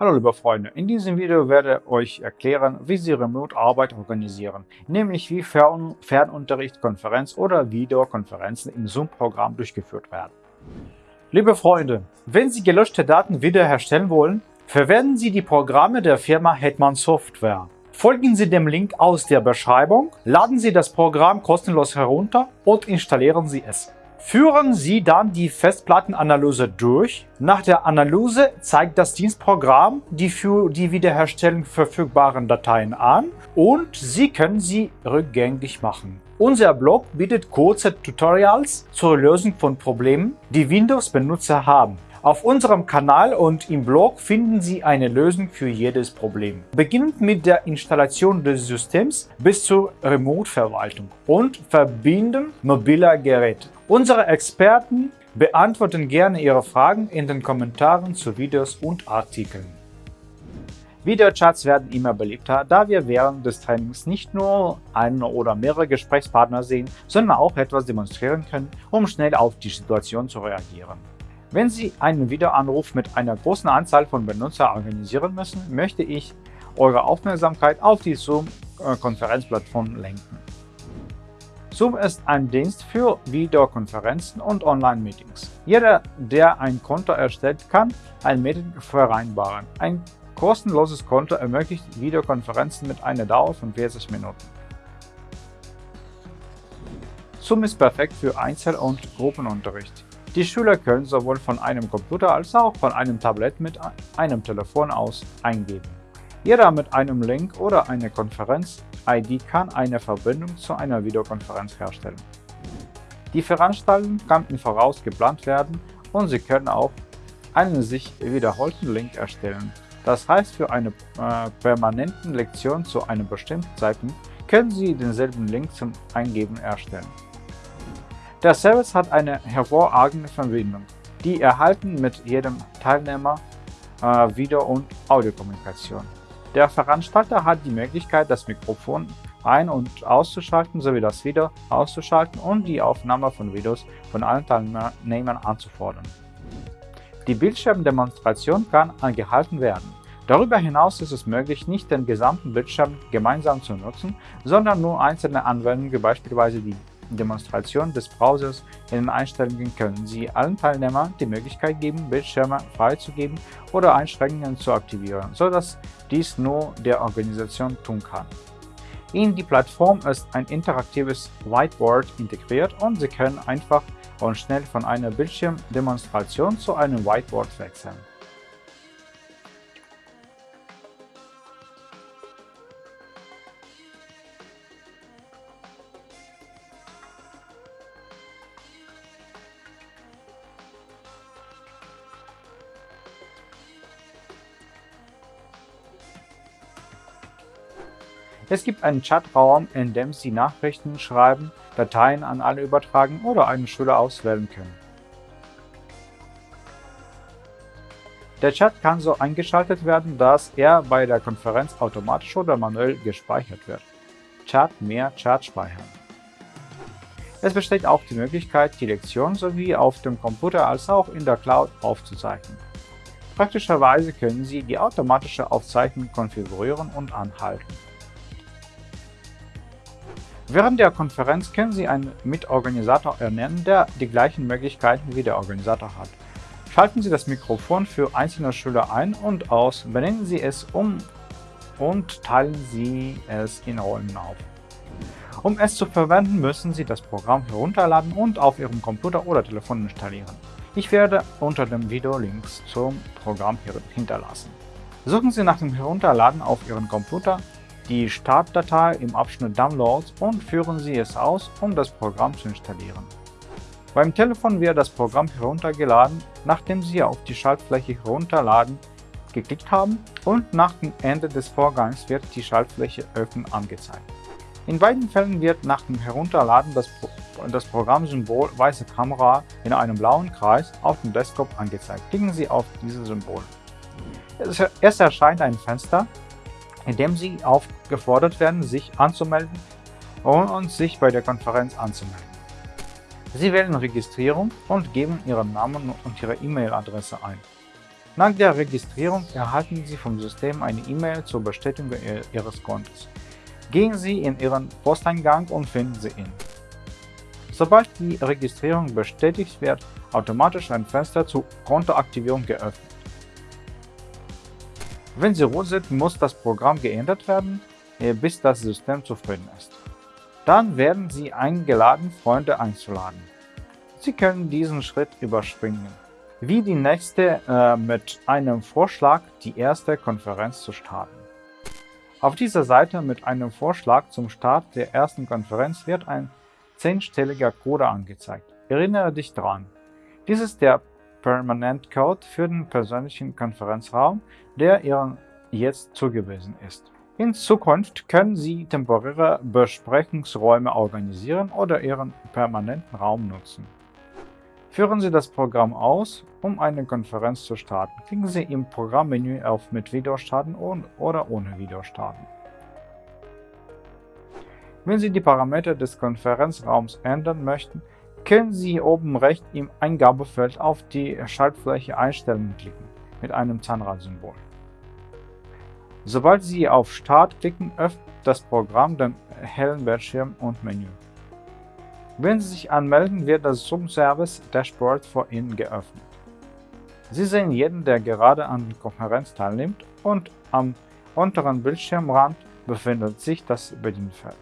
Hallo liebe Freunde, in diesem Video werde ich euch erklären, wie Sie Remote-Arbeit organisieren, nämlich wie Fern Fernunterricht, Konferenz oder Videokonferenzen im Zoom-Programm durchgeführt werden. Liebe Freunde, wenn Sie gelöschte Daten wiederherstellen wollen, verwenden Sie die Programme der Firma Hetman Software. Folgen Sie dem Link aus der Beschreibung, laden Sie das Programm kostenlos herunter und installieren Sie es. Führen Sie dann die Festplattenanalyse durch. Nach der Analyse zeigt das Dienstprogramm die für die Wiederherstellung verfügbaren Dateien an und Sie können sie rückgängig machen. Unser Blog bietet kurze Tutorials zur Lösung von Problemen, die Windows-Benutzer haben. Auf unserem Kanal und im Blog finden Sie eine Lösung für jedes Problem. Beginnend mit der Installation des Systems bis zur Remote-Verwaltung und Verbinden mobiler Geräte. Unsere Experten beantworten gerne Ihre Fragen in den Kommentaren zu Videos und Artikeln. Videochats werden immer beliebter, da wir während des Trainings nicht nur einen oder mehrere Gesprächspartner sehen, sondern auch etwas demonstrieren können, um schnell auf die Situation zu reagieren. Wenn Sie einen Videoanruf mit einer großen Anzahl von Benutzern organisieren müssen, möchte ich eure Aufmerksamkeit auf die Zoom-Konferenzplattform lenken. Zoom ist ein Dienst für Videokonferenzen und Online-Meetings. Jeder, der ein Konto erstellt, kann ein Meeting vereinbaren. Ein kostenloses Konto ermöglicht Videokonferenzen mit einer Dauer von 40 Minuten. Zoom ist perfekt für Einzel- und Gruppenunterricht. Die Schüler können sowohl von einem Computer als auch von einem Tablet mit einem Telefon aus eingeben. Jeder mit einem Link oder einer Konferenz-ID kann eine Verbindung zu einer Videokonferenz herstellen. Die Veranstaltung kann im Voraus geplant werden und Sie können auch einen sich wiederholten Link erstellen. Das heißt, für eine äh, permanenten Lektion zu einem bestimmten Zeitpunkt können Sie denselben Link zum Eingeben erstellen. Der Service hat eine hervorragende Verbindung, die erhalten mit jedem Teilnehmer äh, Video- und Audiokommunikation. Der Veranstalter hat die Möglichkeit, das Mikrofon ein- und auszuschalten sowie das Video auszuschalten und die Aufnahme von Videos von allen Teilnehmern anzufordern. Die Bildschirmdemonstration kann angehalten werden. Darüber hinaus ist es möglich, nicht den gesamten Bildschirm gemeinsam zu nutzen, sondern nur einzelne Anwendungen, beispielsweise die Demonstration des Browsers in den Einstellungen können Sie allen Teilnehmern die Möglichkeit geben, Bildschirme freizugeben oder Einschränkungen zu aktivieren, sodass dies nur der Organisation tun kann. In die Plattform ist ein interaktives Whiteboard integriert und Sie können einfach und schnell von einer Bildschirmdemonstration zu einem Whiteboard wechseln. Es gibt einen Chatraum, in dem Sie Nachrichten schreiben, Dateien an alle übertragen oder einen Schüler auswählen können. Der Chat kann so eingeschaltet werden, dass er bei der Konferenz automatisch oder manuell gespeichert wird. Chat mehr Chat speichern. Es besteht auch die Möglichkeit, die Lektion sowie auf dem Computer als auch in der Cloud aufzuzeichnen. Praktischerweise können Sie die automatische Aufzeichnung konfigurieren und anhalten. Während der Konferenz können Sie einen Mitorganisator ernennen, der die gleichen Möglichkeiten wie der Organisator hat. Schalten Sie das Mikrofon für einzelne Schüler ein und aus, benennen Sie es um und teilen Sie es in Rollen auf. Um es zu verwenden, müssen Sie das Programm herunterladen und auf Ihrem Computer oder Telefon installieren. Ich werde unter dem Video Links zum Programm hinterlassen. Suchen Sie nach dem Herunterladen auf Ihren Computer die Startdatei im Abschnitt Downloads und führen Sie es aus, um das Programm zu installieren. Beim Telefon wird das Programm heruntergeladen, nachdem Sie auf die Schaltfläche Herunterladen geklickt haben und nach dem Ende des Vorgangs wird die Schaltfläche Öffnen angezeigt. In beiden Fällen wird nach dem Herunterladen das, das Programmsymbol weiße Kamera in einem blauen Kreis auf dem Desktop angezeigt. Klicken Sie auf dieses Symbol. Es erscheint ein Fenster, indem Sie aufgefordert werden, sich anzumelden und sich bei der Konferenz anzumelden. Sie wählen Registrierung und geben Ihren Namen und Ihre E-Mail-Adresse ein. Nach der Registrierung erhalten Sie vom System eine E-Mail zur Bestätigung Ihres Kontos. Gehen Sie in Ihren Posteingang und finden Sie ihn. Sobald die Registrierung bestätigt wird, automatisch ein Fenster zur Kontoaktivierung geöffnet. Wenn Sie rot sind, muss das Programm geändert werden, äh, bis das System zufrieden ist. Dann werden Sie eingeladen, Freunde einzuladen. Sie können diesen Schritt überspringen, wie die nächste äh, mit einem Vorschlag, die erste Konferenz zu starten. Auf dieser Seite mit einem Vorschlag zum Start der ersten Konferenz wird ein zehnstelliger Code angezeigt. Erinnere dich dran. Dies ist der Permanent Code für den persönlichen Konferenzraum, der Ihnen jetzt zugewiesen ist. In Zukunft können Sie temporäre Besprechungsräume organisieren oder Ihren permanenten Raum nutzen. Führen Sie das Programm aus, um eine Konferenz zu starten. Klicken Sie im Programmmenü auf Mit Video starten oder ohne Video starten. Wenn Sie die Parameter des Konferenzraums ändern möchten, können Sie oben rechts im Eingabefeld auf die Schaltfläche Einstellungen klicken mit einem Zahnradsymbol. Sobald Sie auf Start klicken, öffnet das Programm den hellen Bildschirm und Menü. Wenn Sie sich anmelden, wird das Zoom-Service Dashboard vor Ihnen geöffnet. Sie sehen jeden, der gerade an der Konferenz teilnimmt und am unteren Bildschirmrand befindet sich das Bedienfeld.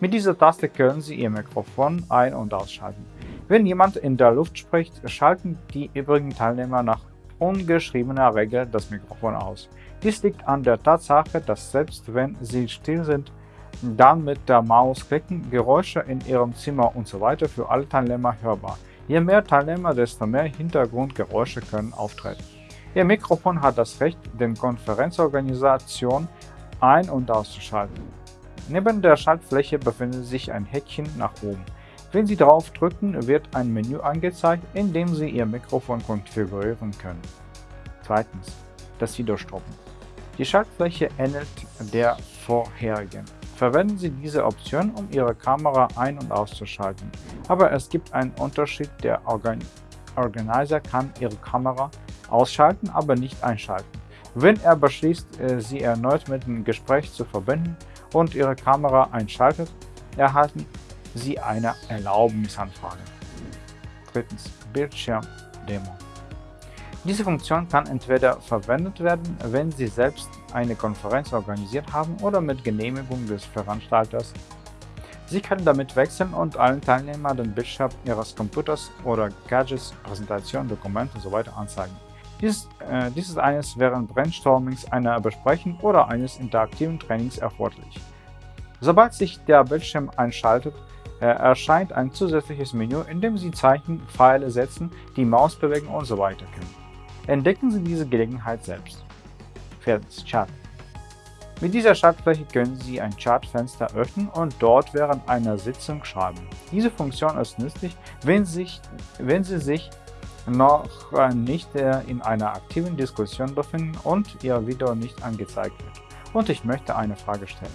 Mit dieser Taste können Sie Ihr Mikrofon ein- und ausschalten. Wenn jemand in der Luft spricht, schalten die übrigen Teilnehmer nach ungeschriebener Regel das Mikrofon aus. Dies liegt an der Tatsache, dass selbst wenn Sie still sind, dann mit der Maus klicken, Geräusche in Ihrem Zimmer usw. So für alle Teilnehmer hörbar. Je mehr Teilnehmer, desto mehr Hintergrundgeräusche können auftreten. Ihr Mikrofon hat das Recht, den Konferenzorganisation ein- und auszuschalten. Neben der Schaltfläche befindet sich ein Häkchen nach oben. Wenn Sie darauf drücken, wird ein Menü angezeigt, in dem Sie Ihr Mikrofon konfigurieren können. Zweitens. Das Videostoppen. Die Schaltfläche ähnelt der vorherigen. Verwenden Sie diese Option, um Ihre Kamera ein- und auszuschalten. Aber es gibt einen Unterschied, der Organ Organizer kann Ihre Kamera ausschalten, aber nicht einschalten. Wenn er beschließt, äh, sie erneut mit dem Gespräch zu verbinden, und Ihre Kamera einschaltet, erhalten Sie eine Erlaubnisanfrage. Drittens. Bildschirmdemo. Diese Funktion kann entweder verwendet werden, wenn Sie selbst eine Konferenz organisiert haben oder mit Genehmigung des Veranstalters. Sie können damit wechseln und allen Teilnehmern den Bildschirm Ihres Computers oder Gadgets, Präsentationen, Dokumente usw. So anzeigen. Dies, äh, dies ist eines während Brainstormings, einer Besprechung oder eines interaktiven Trainings erforderlich. Sobald sich der Bildschirm einschaltet, äh, erscheint ein zusätzliches Menü, in dem Sie Zeichen, Pfeile setzen, die Maus bewegen usw. So können. Entdecken Sie diese Gelegenheit selbst. Viertens. Chat. Mit dieser Schaltfläche können Sie ein Chatfenster öffnen und dort während einer Sitzung schreiben. Diese Funktion ist nützlich, wenn, sich, wenn Sie sich noch nicht äh, in einer aktiven Diskussion befinden und Ihr Video nicht angezeigt wird. Und ich möchte eine Frage stellen.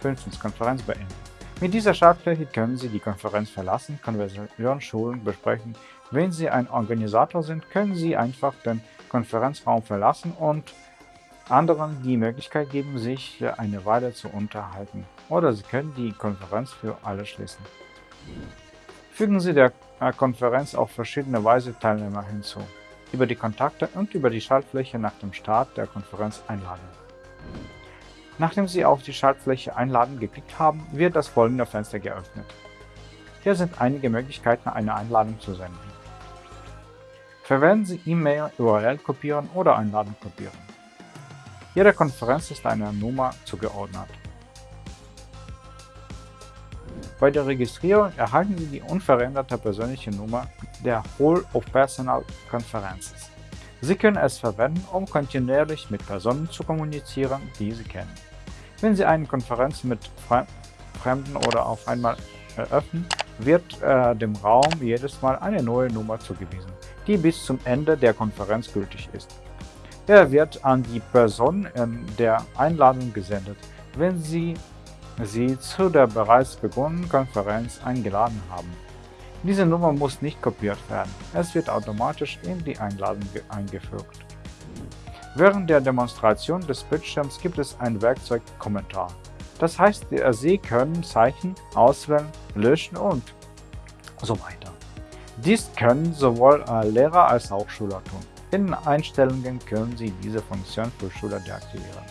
5. Konferenz beenden. Mit dieser Schaltfläche können Sie die Konferenz verlassen, Konversation, Schulen besprechen. Wenn Sie ein Organisator sind, können Sie einfach den Konferenzraum verlassen und anderen die Möglichkeit geben, sich eine Weile zu unterhalten. Oder Sie können die Konferenz für alle schließen. Fügen Sie der Konferenz auf verschiedene Weise Teilnehmer hinzu, über die Kontakte und über die Schaltfläche nach dem Start der Konferenz einladen. Nachdem Sie auf die Schaltfläche Einladen geklickt haben, wird das folgende Fenster geöffnet. Hier sind einige Möglichkeiten, eine Einladung zu senden. Verwenden Sie E-Mail, URL kopieren oder Einladung kopieren. Jede Konferenz ist einer Nummer zugeordnet. Bei der Registrierung erhalten Sie die unveränderte persönliche Nummer der Hall of Personal Conferences. Sie können es verwenden, um kontinuierlich mit Personen zu kommunizieren, die Sie kennen. Wenn Sie eine Konferenz mit Fremden oder auf einmal eröffnen, wird äh, dem Raum jedes Mal eine neue Nummer zugewiesen, die bis zum Ende der Konferenz gültig ist. Er wird an die Person in der Einladung gesendet, wenn Sie sie zu der bereits begonnenen Konferenz eingeladen haben. Diese Nummer muss nicht kopiert werden, es wird automatisch in die Einladung eingefügt. Während der Demonstration des Bildschirms gibt es ein Werkzeug Kommentar. Das heißt, Sie können Zeichen auswählen, löschen und so weiter. Dies können sowohl Lehrer als auch Schüler tun. In Einstellungen können Sie diese Funktion für Schüler deaktivieren.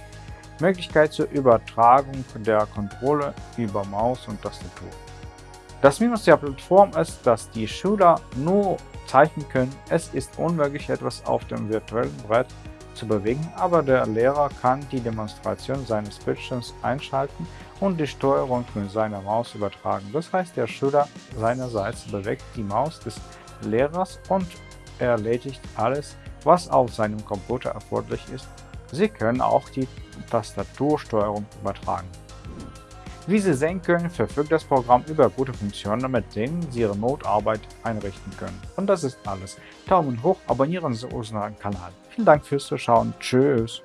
Möglichkeit zur Übertragung der Kontrolle über Maus und Tastatur. Das Minus der Plattform ist, dass die Schüler nur zeichnen können. Es ist unmöglich, etwas auf dem virtuellen Brett zu bewegen, aber der Lehrer kann die Demonstration seines Bildschirms einschalten und die Steuerung mit seiner Maus übertragen. Das heißt, der Schüler seinerseits bewegt die Maus des Lehrers und erledigt alles, was auf seinem Computer erforderlich ist. Sie können auch die Tastatursteuerung übertragen. Wie Sie sehen können, verfügt das Programm über gute Funktionen, mit denen Sie Ihre Notarbeit einrichten können. Und das ist alles. Daumen hoch, abonnieren Sie unseren Kanal. Vielen Dank fürs Zuschauen. Tschüss.